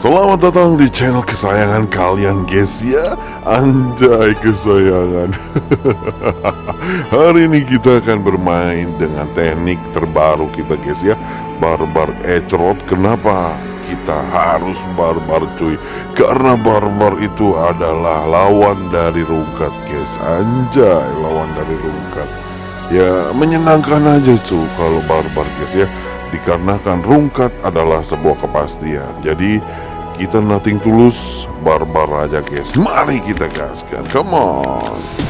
Selamat datang di channel kesayangan kalian guys ya. Anjay kesayangan. Hari ini kita akan bermain dengan teknik terbaru kita guys ya. Barbar Ecrot. Kenapa kita harus barbar cuy? Karena barbar itu adalah lawan dari rungkat guys. Anjay lawan dari rungkat Ya menyenangkan aja cuy kalau barbar guys ya. Dikarenakan rungkat adalah sebuah kepastian. Jadi kita nothing tulus barbar aja guys. Mari kita gaskan. Come on